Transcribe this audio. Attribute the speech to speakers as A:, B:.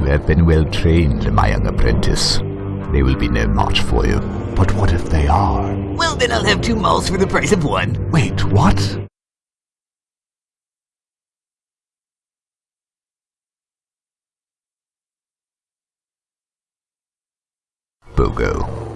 A: You have been well trained, my young apprentice. They will be no match for you.
B: But what if they are?
C: Well, then I'll have two malls for the price of one.
B: Wait, what?
A: Bogo.